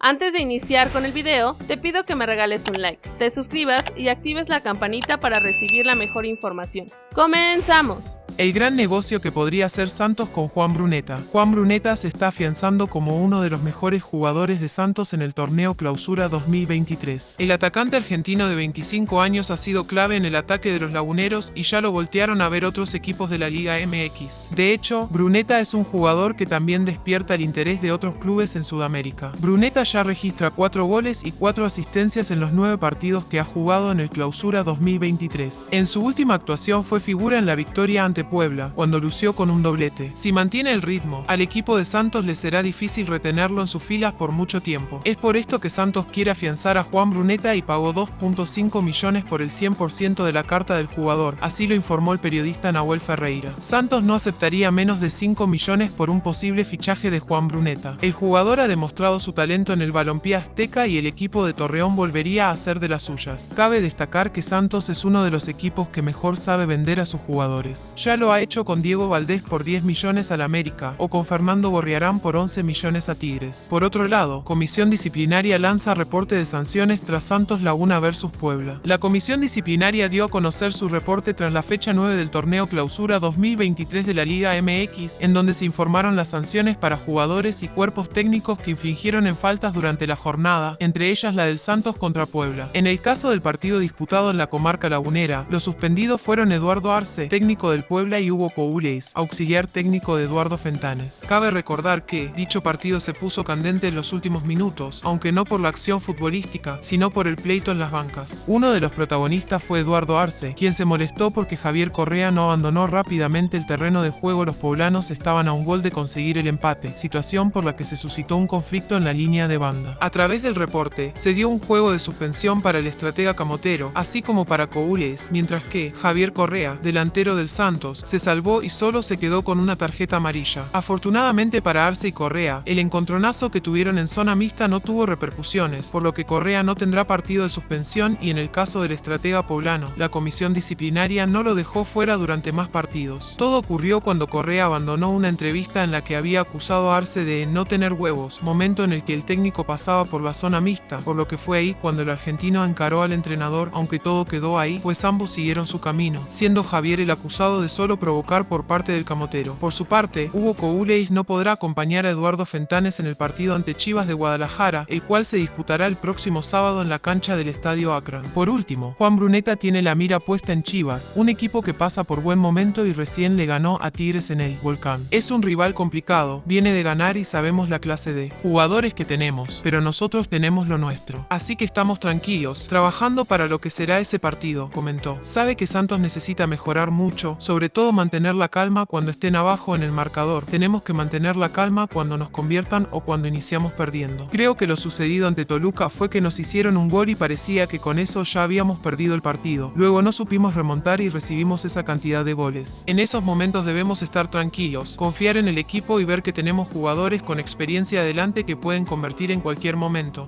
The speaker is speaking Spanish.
Antes de iniciar con el video, te pido que me regales un like, te suscribas y actives la campanita para recibir la mejor información. ¡Comenzamos! El gran negocio que podría hacer Santos con Juan Bruneta. Juan Bruneta se está afianzando como uno de los mejores jugadores de Santos en el torneo Clausura 2023. El atacante argentino de 25 años ha sido clave en el ataque de los laguneros y ya lo voltearon a ver otros equipos de la Liga MX. De hecho, Bruneta es un jugador que también despierta el interés de otros clubes en Sudamérica. Bruneta ya registra 4 goles y 4 asistencias en los 9 partidos que ha jugado en el Clausura 2023. En su última actuación fue figura en la victoria ante Puebla, cuando lució con un doblete. Si mantiene el ritmo, al equipo de Santos le será difícil retenerlo en sus filas por mucho tiempo. Es por esto que Santos quiere afianzar a Juan Bruneta y pagó 2.5 millones por el 100% de la carta del jugador, así lo informó el periodista Nahuel Ferreira. Santos no aceptaría menos de 5 millones por un posible fichaje de Juan Bruneta. El jugador ha demostrado su talento en el balompié azteca y el equipo de Torreón volvería a hacer de las suyas. Cabe destacar que Santos es uno de los equipos que mejor sabe vender a sus jugadores. Ya lo ha hecho con Diego Valdés por 10 millones al América o con Fernando Gorriarán por 11 millones a Tigres. Por otro lado, Comisión Disciplinaria lanza reporte de sanciones tras Santos Laguna versus Puebla. La Comisión Disciplinaria dio a conocer su reporte tras la fecha 9 del torneo Clausura 2023 de la Liga MX, en donde se informaron las sanciones para jugadores y cuerpos técnicos que infringieron en faltas durante la jornada, entre ellas la del Santos contra Puebla. En el caso del partido disputado en la comarca lagunera, los suspendidos fueron Eduardo Arce, técnico del Puebla, y Hugo Coureis, auxiliar técnico de Eduardo Fentanes. Cabe recordar que dicho partido se puso candente en los últimos minutos, aunque no por la acción futbolística, sino por el pleito en las bancas. Uno de los protagonistas fue Eduardo Arce, quien se molestó porque Javier Correa no abandonó rápidamente el terreno de juego. Los poblanos estaban a un gol de conseguir el empate, situación por la que se suscitó un conflicto en la línea de banda. A través del reporte, se dio un juego de suspensión para el estratega camotero, así como para Coureis, mientras que Javier Correa, delantero del Santos, se salvó y solo se quedó con una tarjeta amarilla. Afortunadamente para Arce y Correa, el encontronazo que tuvieron en zona mixta no tuvo repercusiones, por lo que Correa no tendrá partido de suspensión y en el caso del estratega poblano, la comisión disciplinaria no lo dejó fuera durante más partidos. Todo ocurrió cuando Correa abandonó una entrevista en la que había acusado a Arce de no tener huevos, momento en el que el técnico pasaba por la zona mixta, por lo que fue ahí cuando el argentino encaró al entrenador, aunque todo quedó ahí, pues ambos siguieron su camino, siendo Javier el acusado de solo provocar por parte del camotero. Por su parte, Hugo Couleis no podrá acompañar a Eduardo Fentanes en el partido ante Chivas de Guadalajara, el cual se disputará el próximo sábado en la cancha del Estadio Akron. Por último, Juan Bruneta tiene la mira puesta en Chivas, un equipo que pasa por buen momento y recién le ganó a Tigres en el Volcán. Es un rival complicado, viene de ganar y sabemos la clase de jugadores que tenemos, pero nosotros tenemos lo nuestro. Así que estamos tranquilos, trabajando para lo que será ese partido, comentó. Sabe que Santos necesita mejorar mucho, sobre todo mantener la calma cuando estén abajo en el marcador. Tenemos que mantener la calma cuando nos conviertan o cuando iniciamos perdiendo. Creo que lo sucedido ante Toluca fue que nos hicieron un gol y parecía que con eso ya habíamos perdido el partido. Luego no supimos remontar y recibimos esa cantidad de goles. En esos momentos debemos estar tranquilos, confiar en el equipo y ver que tenemos jugadores con experiencia adelante que pueden convertir en cualquier momento.